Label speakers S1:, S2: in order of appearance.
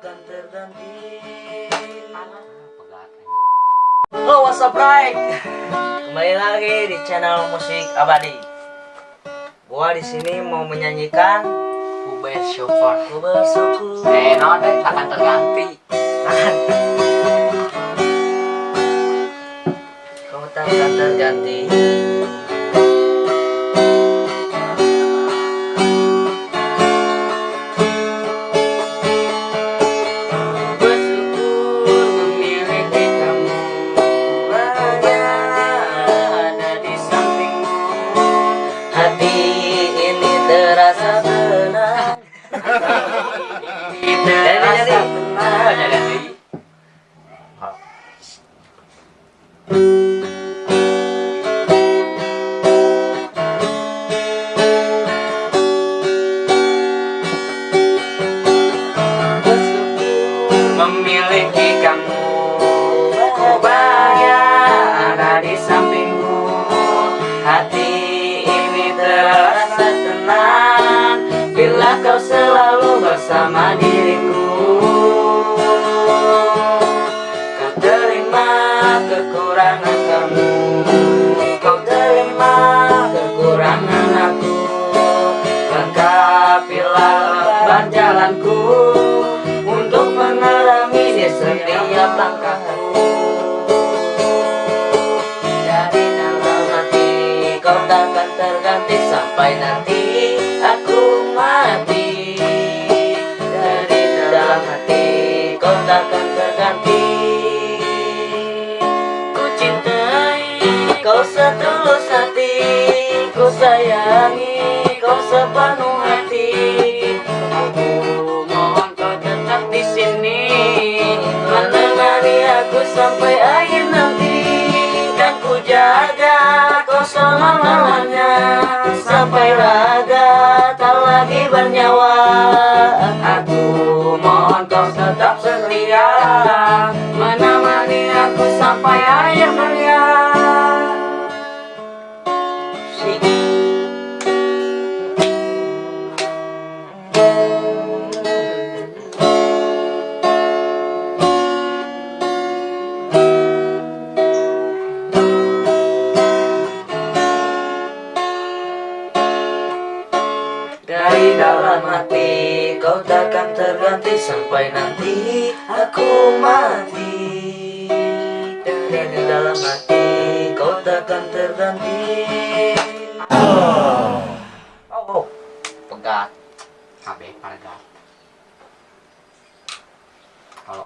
S1: takkan terganti Halo what's up right Kembali lagi di channel musik abadi. Gua di sini mau menyanyikan
S2: Ku bersyukur
S1: Ku bersyukur
S2: Eh non deh takkan terganti.
S1: Kau takkan terganti terasa tenang
S2: Terasa
S1: jadi.
S2: tenang Memiliki kamu. Ku bahagia ada di sampingmu. Hati ini terasa tenang Kau selalu bersama diriku? Kau terima kekurangan kamu. Kau terima kekurangan aku. Lengkapilah lebar Untuk mengalami di setiap langkahku.
S1: Dari dalam hati kau takkan terganti sampai nanti aku mati setulus hati Ku sayangi kau sepenuh hati.
S2: Aku mohon kau tetap di sini
S1: Menemani aku sampai akhir nanti. Dan ku jaga kau selama-lamanya Sampai raga tak lagi bernyawa.
S2: Aku mohon kau tetap setia Menemani aku sampai akhir dunia
S1: Dari dalam hati kau takkan terganti Sampai nanti aku mati. Dari dalam hati kau takkan terganti cabe para gato.